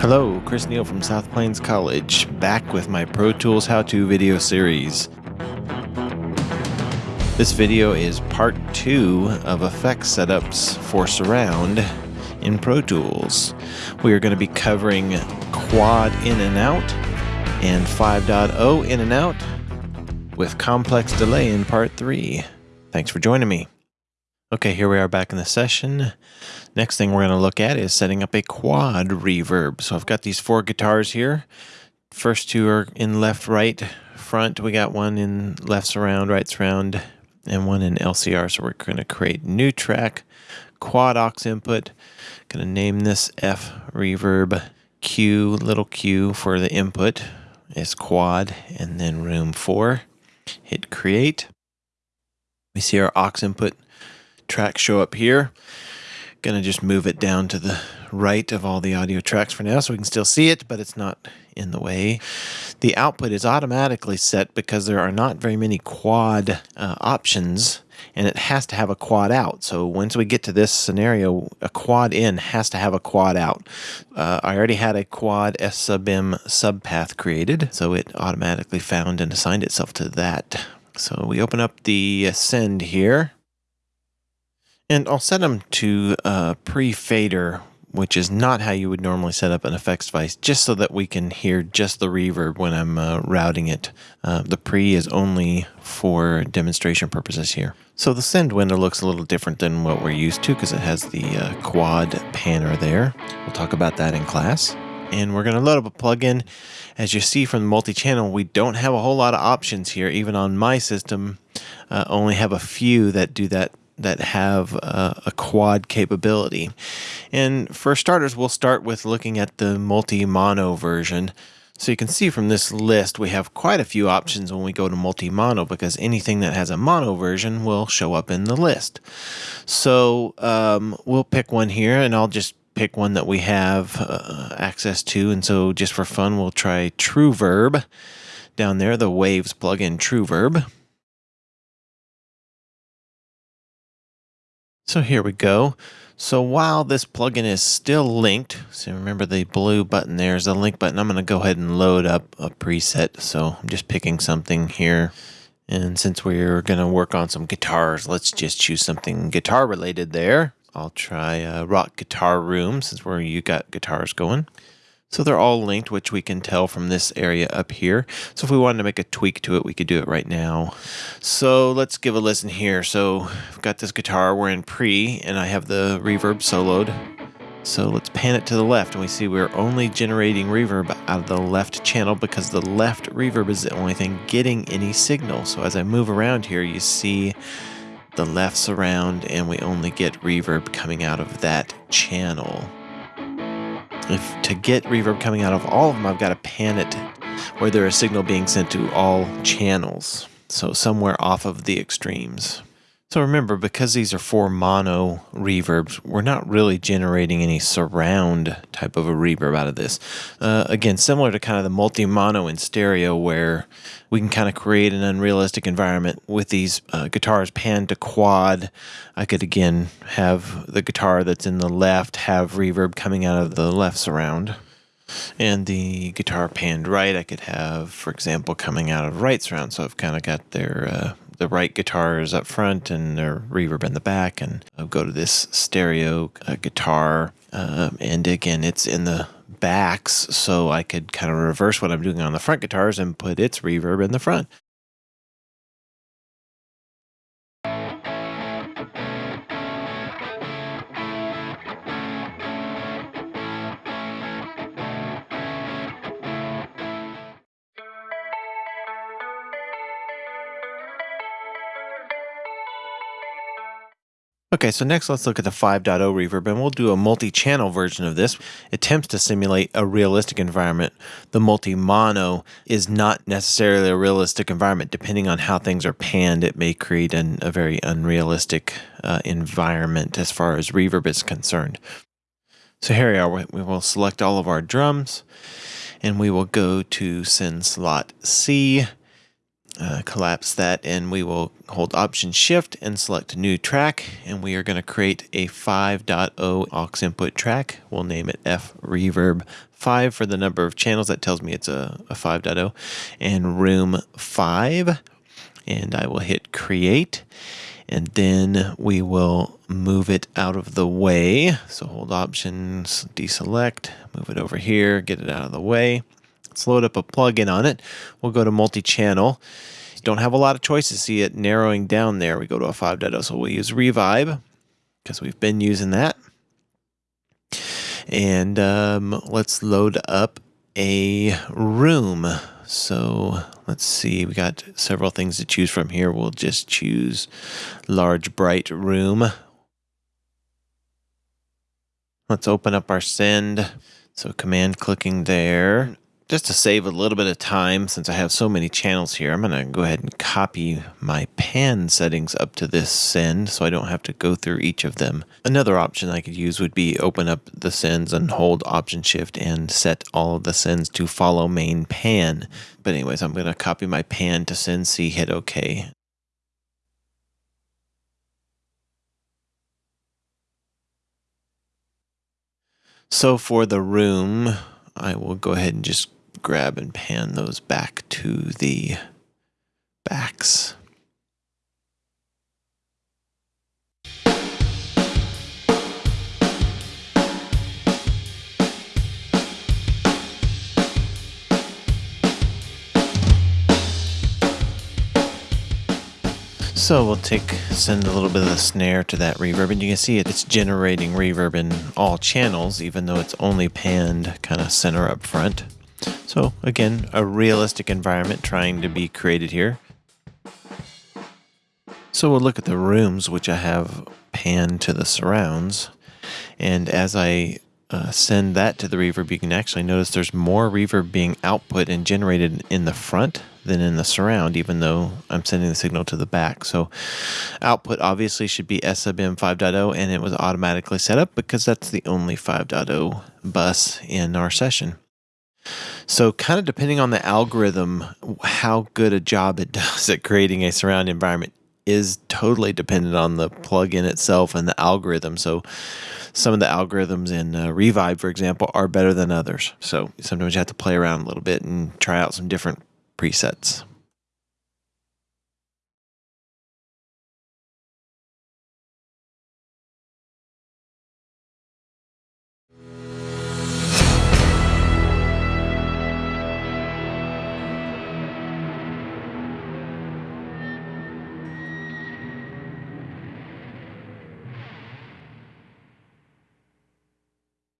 Hello, Chris Neal from South Plains College, back with my Pro Tools how-to video series. This video is part two of effects setups for surround in Pro Tools. We are going to be covering quad in and out and 5.0 in and out with complex delay in part three. Thanks for joining me. Okay, here we are back in the session. Next thing we're going to look at is setting up a quad reverb. So I've got these four guitars here. First two are in left, right, front. We got one in left surround, right surround, and one in LCR. So we're going to create new track, quad aux input. Going to name this F reverb Q, little q for the input is quad, and then room 4. Hit create. We see our aux input track show up here. Gonna just move it down to the right of all the audio tracks for now so we can still see it, but it's not in the way. The output is automatically set because there are not very many quad uh, options and it has to have a quad out. So once we get to this scenario, a quad in has to have a quad out. Uh, I already had a quad S sub M subpath created, so it automatically found and assigned itself to that. So we open up the send here. And I'll set them to uh, pre-fader which is not how you would normally set up an effects device, just so that we can hear just the reverb when I'm uh, routing it. Uh, the pre is only for demonstration purposes here. So the send window looks a little different than what we're used to because it has the uh, quad panner there. We'll talk about that in class. And we're going to load up a plugin. As you see from the multi-channel, we don't have a whole lot of options here. Even on my system, uh, only have a few that do that that have uh, a quad capability. And for starters, we'll start with looking at the multi-mono version. So you can see from this list, we have quite a few options when we go to multi-mono because anything that has a mono version will show up in the list. So um, we'll pick one here and I'll just pick one that we have uh, access to. And so just for fun, we'll try TrueVerb down there, the Waves plugin TrueVerb. So here we go. So while this plugin is still linked, so remember the blue button there is a link button. I'm going to go ahead and load up a preset. So I'm just picking something here. And since we're going to work on some guitars, let's just choose something guitar related there. I'll try uh, Rock Guitar Room since where you got guitars going. So they're all linked, which we can tell from this area up here. So if we wanted to make a tweak to it, we could do it right now. So let's give a listen here. So I've got this guitar, we're in pre, and I have the reverb soloed. So let's pan it to the left, and we see we're only generating reverb out of the left channel because the left reverb is the only thing getting any signal. So as I move around here, you see the left surround, and we only get reverb coming out of that channel if to get reverb coming out of all of them, I've got to pan it where there is signal being sent to all channels. So somewhere off of the extremes. So remember, because these are four mono reverbs, we're not really generating any surround type of a reverb out of this. Uh, again, similar to kind of the multi-mono in stereo where we can kind of create an unrealistic environment with these uh, guitars panned to quad. I could again have the guitar that's in the left have reverb coming out of the left surround. And the guitar panned right, I could have, for example, coming out of right surround. So I've kind of got their uh, the right guitars up front and their reverb in the back, and I'll go to this stereo uh, guitar. Um, and again, it's in the backs, so I could kind of reverse what I'm doing on the front guitars and put its reverb in the front. Okay, so next let's look at the 5.0 reverb, and we'll do a multi-channel version of this. It attempts to simulate a realistic environment. The multi-mono is not necessarily a realistic environment. Depending on how things are panned, it may create an, a very unrealistic uh, environment as far as reverb is concerned. So here we are. We will select all of our drums, and we will go to send slot C, uh, collapse that and we will hold option shift and select new track and we are going to create a 5.0 aux input track. We'll name it f reverb 5 for the number of channels. That tells me it's a, a 5.0 and room 5 and I will hit create and then we will move it out of the way. So hold options deselect move it over here get it out of the way Let's load up a plugin on it. We'll go to multi-channel. Don't have a lot of choices. See it narrowing down there. We go to a 5.0. So we'll use Revibe because we've been using that. And um, let's load up a room. So let's see, we got several things to choose from here. We'll just choose large bright room. Let's open up our send. So command clicking there just to save a little bit of time, since I have so many channels here, I'm going to go ahead and copy my pan settings up to this send so I don't have to go through each of them. Another option I could use would be open up the sends and hold option shift and set all of the sends to follow main pan. But anyways, I'm going to copy my pan to send C, hit OK. So for the room, I will go ahead and just grab and pan those back to the backs. So we'll take, send a little bit of the snare to that reverb and you can see it, it's generating reverb in all channels even though it's only panned kind of center up front. So again, a realistic environment trying to be created here. So we'll look at the rooms, which I have panned to the surrounds. And as I uh, send that to the reverb, you can actually notice there's more reverb being output and generated in the front than in the surround, even though I'm sending the signal to the back. So output obviously should be S sub M 5.0 and it was automatically set up because that's the only 5.0 bus in our session. So, kind of depending on the algorithm, how good a job it does at creating a surround environment is totally dependent on the plugin itself and the algorithm. So, some of the algorithms in uh, Revibe, for example, are better than others. So, sometimes you have to play around a little bit and try out some different presets.